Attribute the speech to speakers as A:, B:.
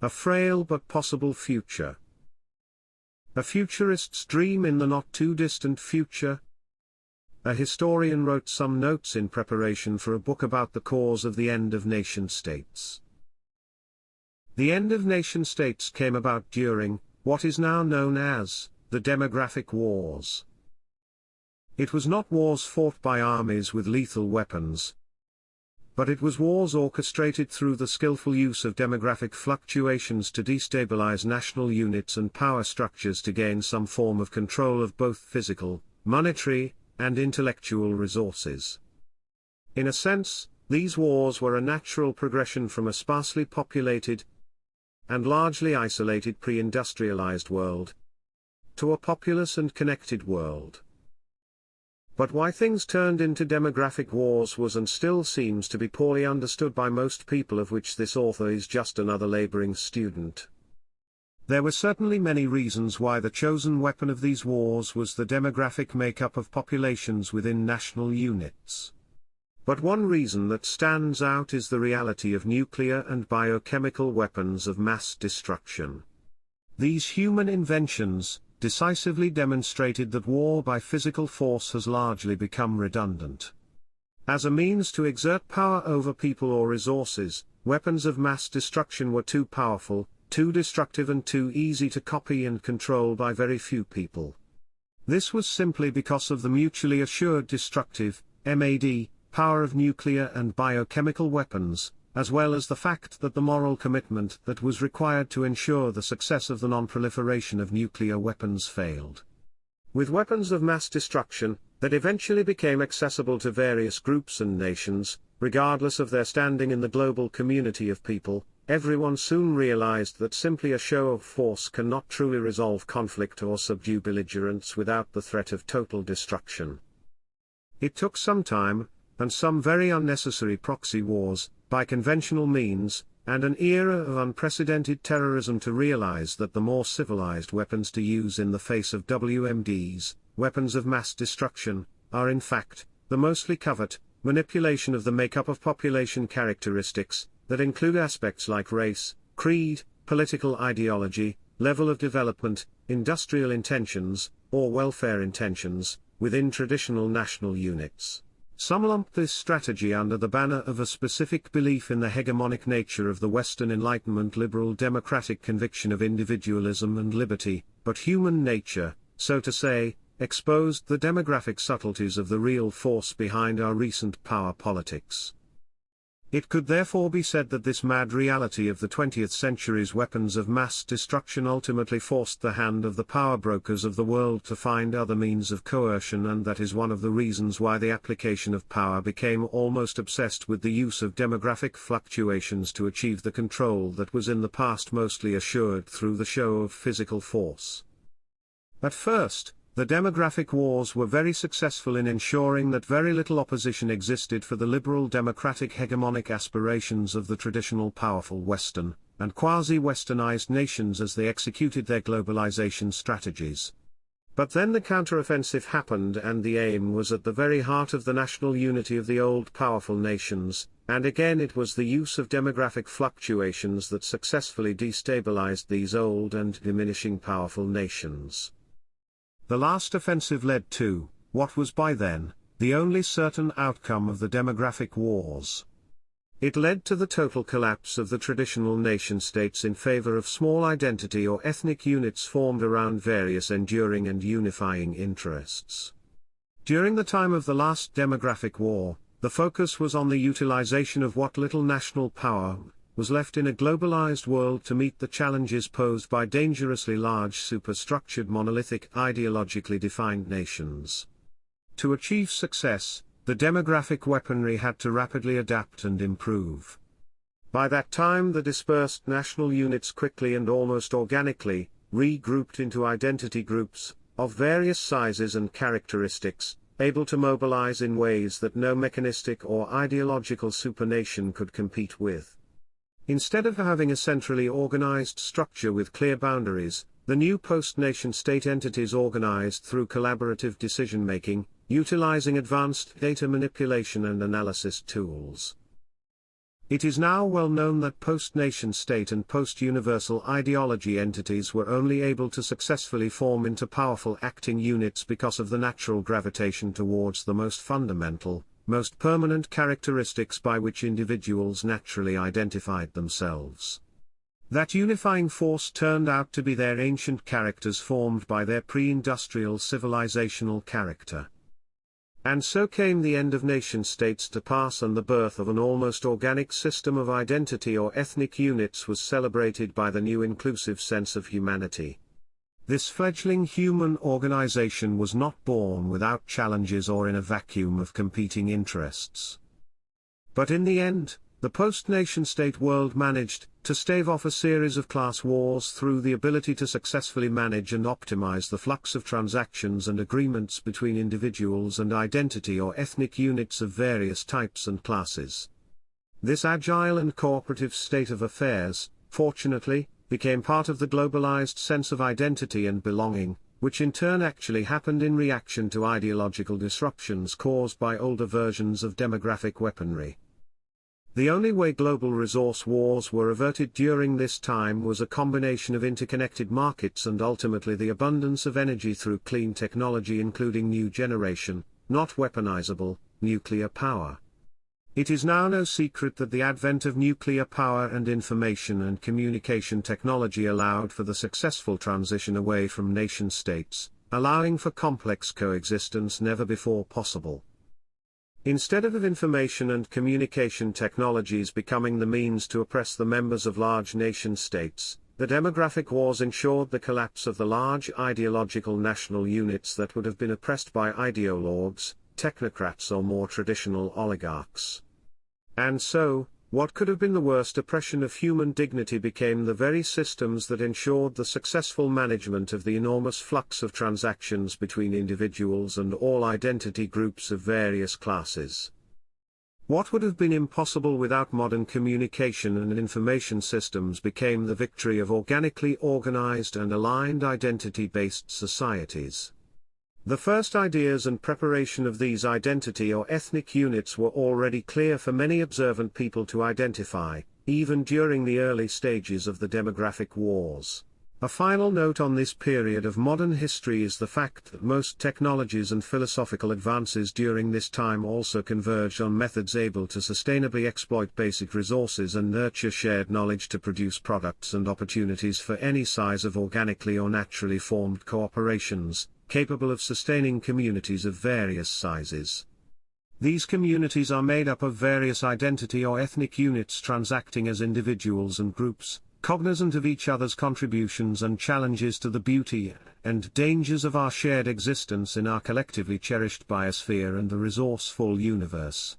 A: A frail but possible future. A futurist's dream in the not too distant future. A historian wrote some notes in preparation for a book about the cause of the end of nation states. The end of nation states came about during, what is now known as, the demographic wars. It was not wars fought by armies with lethal weapons, but it was wars orchestrated through the skillful use of demographic fluctuations to destabilize national units and power structures to gain some form of control of both physical, monetary, and intellectual resources. In a sense, these wars were a natural progression from a sparsely populated and largely isolated pre-industrialized world to a populous and connected world. But why things turned into demographic wars was and still seems to be poorly understood by most people of which this author is just another laboring student. There were certainly many reasons why the chosen weapon of these wars was the demographic makeup of populations within national units. But one reason that stands out is the reality of nuclear and biochemical weapons of mass destruction. These human inventions, decisively demonstrated that war by physical force has largely become redundant. As a means to exert power over people or resources, weapons of mass destruction were too powerful, too destructive and too easy to copy and control by very few people. This was simply because of the mutually assured destructive, MAD, power of nuclear and biochemical weapons, as well as the fact that the moral commitment that was required to ensure the success of the non-proliferation of nuclear weapons failed. With weapons of mass destruction, that eventually became accessible to various groups and nations, regardless of their standing in the global community of people, everyone soon realized that simply a show of force cannot truly resolve conflict or subdue belligerents without the threat of total destruction. It took some time, and some very unnecessary proxy wars, by conventional means, and an era of unprecedented terrorism to realize that the more civilized weapons to use in the face of WMDs, weapons of mass destruction, are in fact, the mostly covert, manipulation of the makeup of population characteristics, that include aspects like race, creed, political ideology, level of development, industrial intentions, or welfare intentions, within traditional national units. Some lump this strategy under the banner of a specific belief in the hegemonic nature of the Western Enlightenment liberal democratic conviction of individualism and liberty, but human nature, so to say, exposed the demographic subtleties of the real force behind our recent power politics. It could therefore be said that this mad reality of the 20th century's weapons of mass destruction ultimately forced the hand of the power brokers of the world to find other means of coercion and that is one of the reasons why the application of power became almost obsessed with the use of demographic fluctuations to achieve the control that was in the past mostly assured through the show of physical force. At first, the demographic wars were very successful in ensuring that very little opposition existed for the liberal democratic hegemonic aspirations of the traditional powerful Western, and quasi-westernized nations as they executed their globalization strategies. But then the counteroffensive happened and the aim was at the very heart of the national unity of the old powerful nations, and again it was the use of demographic fluctuations that successfully destabilized these old and diminishing powerful nations. The last offensive led to, what was by then, the only certain outcome of the demographic wars. It led to the total collapse of the traditional nation-states in favor of small identity or ethnic units formed around various enduring and unifying interests. During the time of the last demographic war, the focus was on the utilization of what little national power was left in a globalized world to meet the challenges posed by dangerously large superstructured monolithic ideologically defined nations. To achieve success, the demographic weaponry had to rapidly adapt and improve. By that time the dispersed national units quickly and almost organically, regrouped into identity groups, of various sizes and characteristics, able to mobilize in ways that no mechanistic or ideological supernation could compete with. Instead of having a centrally organized structure with clear boundaries, the new post-nation state entities organized through collaborative decision-making, utilizing advanced data manipulation and analysis tools. It is now well known that post-nation state and post-universal ideology entities were only able to successfully form into powerful acting units because of the natural gravitation towards the most fundamental, most permanent characteristics by which individuals naturally identified themselves. That unifying force turned out to be their ancient characters formed by their pre-industrial civilizational character. And so came the end of nation-states to pass and the birth of an almost organic system of identity or ethnic units was celebrated by the new inclusive sense of humanity. This fledgling human organization was not born without challenges or in a vacuum of competing interests. But in the end, the post-nation-state world managed to stave off a series of class wars through the ability to successfully manage and optimize the flux of transactions and agreements between individuals and identity or ethnic units of various types and classes. This agile and cooperative state of affairs, fortunately, became part of the globalized sense of identity and belonging, which in turn actually happened in reaction to ideological disruptions caused by older versions of demographic weaponry. The only way global resource wars were averted during this time was a combination of interconnected markets and ultimately the abundance of energy through clean technology including new generation, not weaponizable, nuclear power. It is now no secret that the advent of nuclear power and information and communication technology allowed for the successful transition away from nation-states, allowing for complex coexistence never before possible. Instead of information and communication technologies becoming the means to oppress the members of large nation-states, the demographic wars ensured the collapse of the large ideological national units that would have been oppressed by ideologues, technocrats or more traditional oligarchs. And so, what could have been the worst oppression of human dignity became the very systems that ensured the successful management of the enormous flux of transactions between individuals and all identity groups of various classes. What would have been impossible without modern communication and information systems became the victory of organically organized and aligned identity-based societies. The first ideas and preparation of these identity or ethnic units were already clear for many observant people to identify, even during the early stages of the demographic wars. A final note on this period of modern history is the fact that most technologies and philosophical advances during this time also converged on methods able to sustainably exploit basic resources and nurture shared knowledge to produce products and opportunities for any size of organically or naturally formed cooperations, capable of sustaining communities of various sizes. These communities are made up of various identity or ethnic units transacting as individuals and groups, cognizant of each other's contributions and challenges to the beauty and dangers of our shared existence in our collectively cherished biosphere and the resourceful universe.